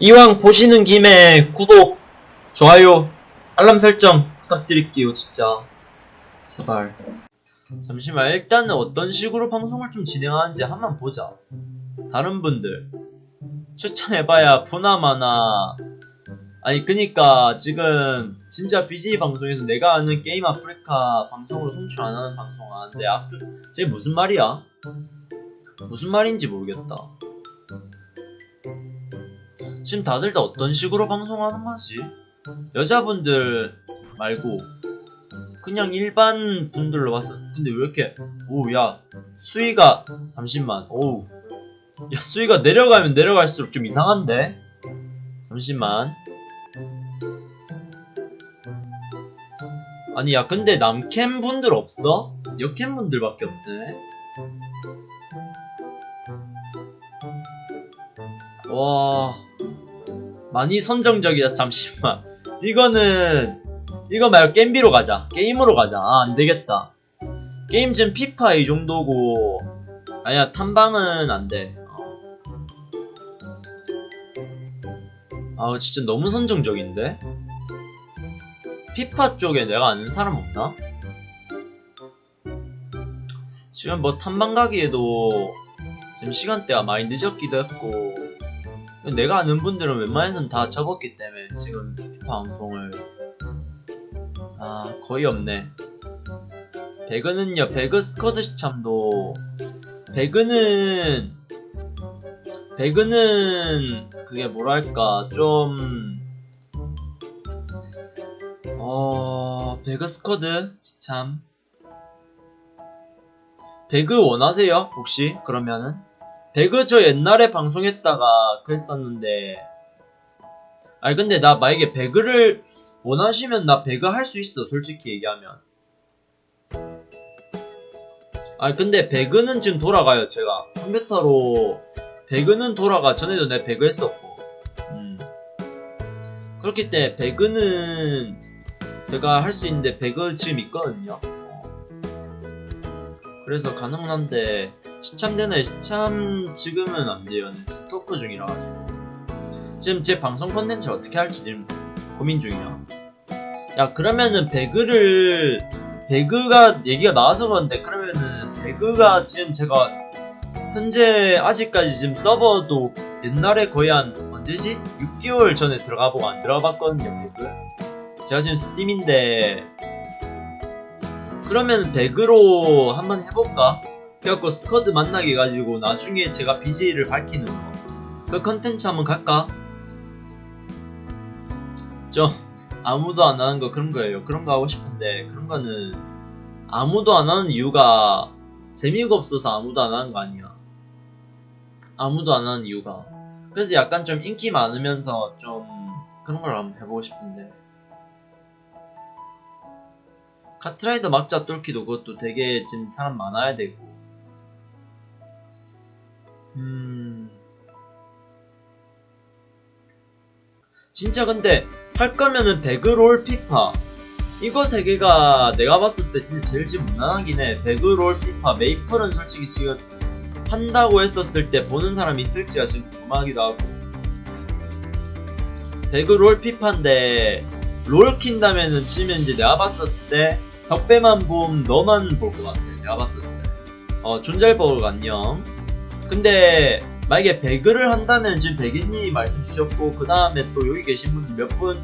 이왕 보시는 김에 구독, 좋아요, 알람 설정 부탁드릴게요, 진짜. 제발. 잠시만, 일단은 어떤 식으로 방송을 좀 진행하는지 한번 보자. 다른 분들. 추천해봐야 보나마나. 아니, 그니까, 지금, 진짜 BJ 방송에서 내가 아는 게임 아프리카 방송으로 송출 안 하는 방송 하는데, 아프, 저게 무슨 말이야? 무슨 말인지 모르겠다. 지금 다들 다 어떤 식으로 방송하는 거지? 여자분들 말고 그냥 일반 분들로 봤었을 때 근데 왜 이렇게 오야 수위가 잠시만 오우 야 수위가 내려가면 내려갈수록 좀 이상한데? 잠시만. 아니 야 근데 남캠 분들 없어? 여캠 분들밖에 없네. 와 많이 선정적이다 잠시만. 이거는 이거 말고 게임비로 가자. 게임으로 가자. 아 안되겠다. 게임 지금 피파 이 정도고. 아니야 탐방은 안돼. 아우 진짜 너무 선정적인데? 피파 쪽에 내가 아는 사람 없나? 지금 뭐 탐방 가기에도 지금 시간대가 많이 늦었기도 했고 내가 아는 분들은 웬만해선 다 접었기 때문에 지금 피파 방송을. 아 거의 없네. 배그는요 배그 스쿼드 시참도. 배그는 배그는 그게 뭐랄까 좀 어... 배그 스쿼드 시참. 배그 원하세요 혹시? 그러면은 배그 저 옛날에 방송했다가 그랬었는데. 아니 근데 나 만약에 배그를 원하시면 나 배그 할 수 있어 솔직히 얘기하면. 아니 근데 배그는 지금 돌아가요 제가. 컴퓨터로 배그는 돌아가. 전에도 내 배그 했었고. 음. 그렇기 때문에 배그는 제가 할 수 있는데 배그 지금 있거든요. 그래서 가능은 한데 시참되나요? 시참 지금은 안 돼요. 네, 지금 토크 중이라 가지고. 지금 제 방송 컨텐츠 어떻게 할지 지금 고민 중이야. 야 그러면은 배그를 배그가 얘기가 나와서 그런데 그러면은 배그가 지금 제가 현재 아직까지 지금 서버도 옛날에 거의 한 언제지? 6개월 전에 들어가보고 안 들어가봤거든요 배그. 제가 지금 스팀인데 그러면 배그로 한번 해볼까? 그래갖고 스쿼드 만나게 해가지고 나중에 제가 BJ를 밝히는 거. 그 컨텐츠 한번 갈까? 저 아무도 안 하는 거 그런 거예요. 그런 거 하고 싶은데 그런 거는 아무도 안 하는 이유가 재미가 없어서 아무도 안 하는 거 아니야. 아무도 안 하는 이유가. 그래서 약간 좀 인기 많으면서 좀 그런 걸 한번 해보고 싶은데. 카트라이더 막자 뚫기도 그것도 되게 지금 사람 많아야 되고 음. 진짜 근데 할 거면은 배그롤 피파. 이거 세 개가 내가 봤을 때 진짜 제일 지금 무난하긴 해. 배그롤 피파 메이플은 솔직히 지금 한다고 했었을 때 보는 사람이 있을지가 지금 궁금하기도 하고. 배그롤 피파인데 롤 킨다면은 치면 이제 내가 봤을 때 덕배만 봄 너만 볼 것 같아. 내가 봤을 때어 존잘버그 안녕 근데 만약에 배그를 한다면 지금 백인님이 말씀 주셨고 그 다음에 또 여기 계신 분 몇 분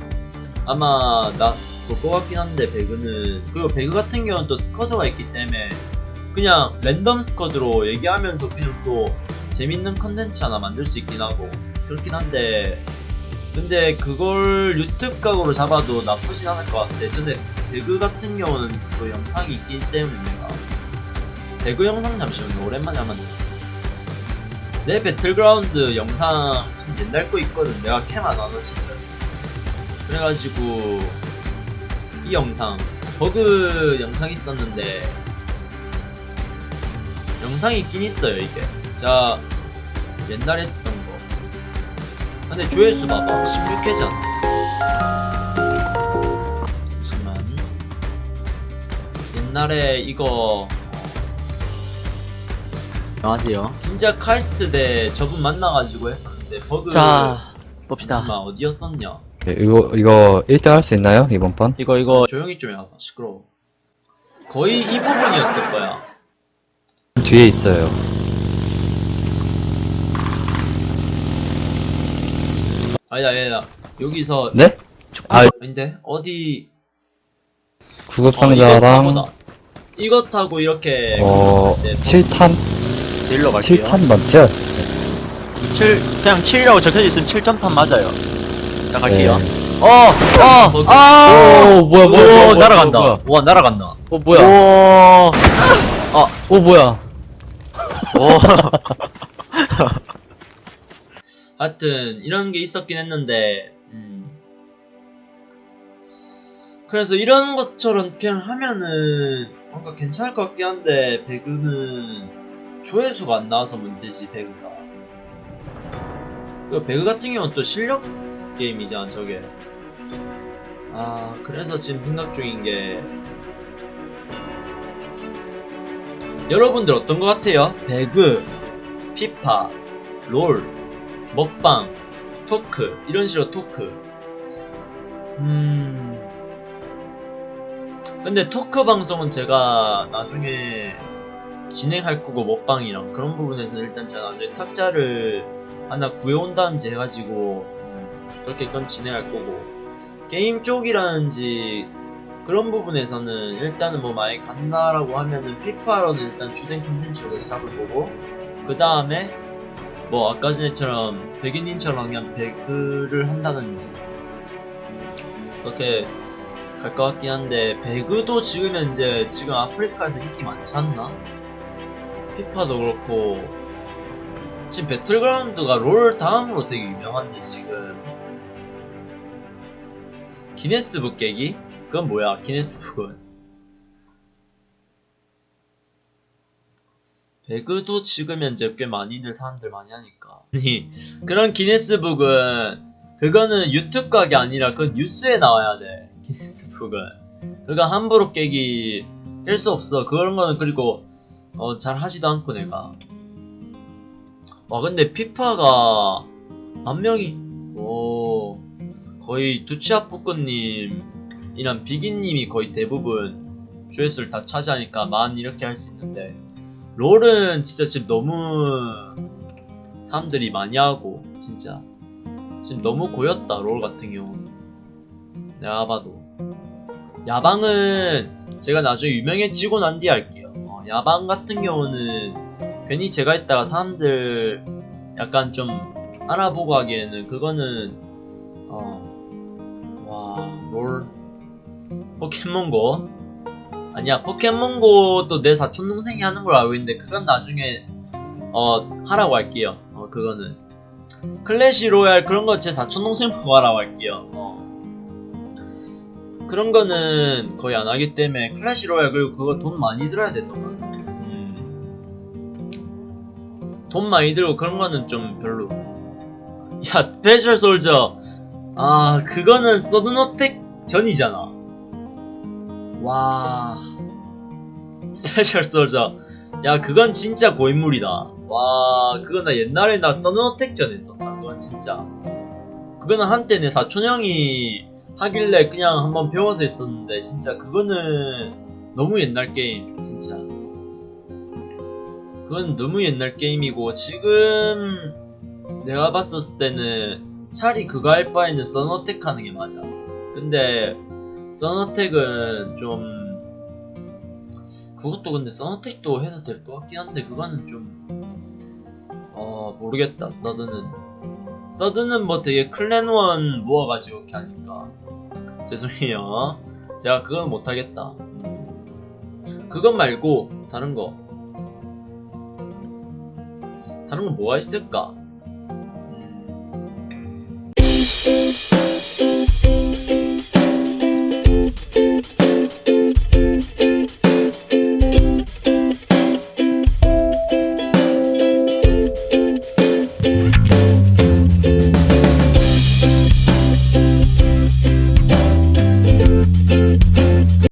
아마 나볼것 같긴 한데 배그는. 그리고 배그 같은 경우는 또 스쿼드가 있기 때문에 그냥 랜덤 스쿼드로 얘기하면서 그냥 또 재밌는 컨텐츠 하나 만들 수 있긴 하고 그렇긴 한데. 근데 그걸 유튜브 각으로 잡아도 나쁘진 않을 것 같아. 전에 배그 같은 경우는 또 영상이 있기 때문에 내가. 배그 영상 잠시만요. 오랜만에 한번 내 배틀그라운드 영상 진짜 옛날 거 있거든. 내가 캠안 하는 시절 그래가지고 이 영상 버그 영상 있었는데 영상이 있긴 있어요 이게. 자 옛날에 했던 거. 근데 조회수 봐봐. 16회잖아. 잠시만. 옛날에 이거 안녕하세요. 진짜 카이스트 대 저분 만나가지고 했었는데 버그 자, 봅시다. 잠시만 어디였었냐 예, 이거 이거 1등 할 수 있나요 이번 판? 이거 이거 조용히 좀 해봐 시끄러워 거의 이 부분이었을 거야 뒤에 있어요. 아니다 아니다 여기서 네? 아 아닌데 어디 구급 어, 상자랑. 이거 타고 이렇게 어 갔을 때 7탄 딜러 갈게요. 7탄 맞죠? 7 그냥 7이라고 적혀져 있으면 7점탄 맞아요. 자 갈게요. 네. 어, 어, 거기- 아, 오, 뭐야, 뭐야, 오, 뭐야, 뭐야, 날아간다. 뭐야. 와, 날아간다. 어 뭐야? 오, 어 뭐야? 오, 하여튼 이런 게 있었긴 했는데 음. 그래서 이런 것처럼 그냥 하면은 뭔가 괜찮을 것 같긴 한데 배그는 조회수가 안 나와서 문제지 배그가. 그 배그 같은 경우는 또 실력 게임이잖아 저게. 아 그래서 지금 생각 중인 게 여러분들 어떤 것 같아요? 배그, 피파, 롤, 먹방, 토크 이런 식으로 토크. 음. 근데 토크 방송은 제가 나중에 진행할 거고 먹방이랑 그런 부분에서 일단 제가 나중에 탁자를 하나 구해온다든지 해가지고 음, 그렇게 그건 진행할 거고. 게임 쪽이라든지 그런 부분에서는 일단은 뭐 많이 간다라고 하면은 피파로는 일단 주된 콘텐츠로 계속 잡을 거고. 그 다음에 뭐 아까 전에처럼 백인님처럼 그냥 배그를 한다든지. 그렇게 갈 것 같긴 한데 배그도 지금 현재 지금 아프리카에서 인기 많지 않나? 피파도 그렇고 지금 배틀그라운드가 롤 다음으로 되게 유명한데 지금. 기네스북 깨기? 그건 뭐야 기네스북은? 배그도 지금 현재 꽤 많이들 사람들 많이 하니까. 아니 그런 기네스북은 그거는 유튜브 각이 아니라 그건 뉴스에 나와야 돼 기네스북은. 그거 함부로 깨기 깰 수 없어. 그런 거는 그리고 어, 잘 하지도 않고 내가. 와 근데 피파가 만 명이 오 거의 두치아뿌꾸님이랑 비기님이 거의 대부분 조회수를 다 차지하니까 만 이렇게 할 수 있는데 롤은 진짜 지금 너무 사람들이 많이 하고 진짜. 지금 너무 고였다 롤 같은 경우는. 내가 봐도. 야방은 제가 나중에 유명해지고 난 뒤에 할게요 어, 야방 같은 경우는 괜히 제가 했다가 사람들 약간 좀 알아보고 하기에는 그거는 어와롤 포켓몬고? 아니야 포켓몬고도 내 사촌 동생이 하는 걸 알고 있는데 그건 나중에 어 하라고 할게요. 어 그거는. 클래시 로얄 그런 거 제 사촌 동생 보고 하라고 할게요. 어 그런 거는 거의 안 하기 때문에 클래시 로얄 그리고 그거 돈 많이 들어야 되더만. 음. 돈 많이 들고 그런 거는 좀 별로. 야 스페셜 솔저. 아 그거는 서든어택 전이잖아. 와. 스페셜 솔저. 야 그건 진짜 고인물이다. 와 그건 나 옛날에 나 서든어택 전 했었다. 그건 진짜. 그거는 한때 내 사촌형이 하길래 그냥 한번 배워서 했었는데 진짜 그거는 너무 옛날 게임 진짜. 그건 너무 옛날 게임이고 지금 내가 봤었을 때는 차라리 그거 할 바에는 서너텍 하는 게 맞아. 근데 서너텍은 좀 그것도 근데 서너텍도 해도 될 것 같긴 한데 그거는 좀 어 모르겠다 서드는 서드는 뭐 되게 클랜원 모아가지고 이렇게 하니까 죄송해요. 제가 그건 못하겠다. 그것 말고 다른 거. 다른 건 뭐가 있을까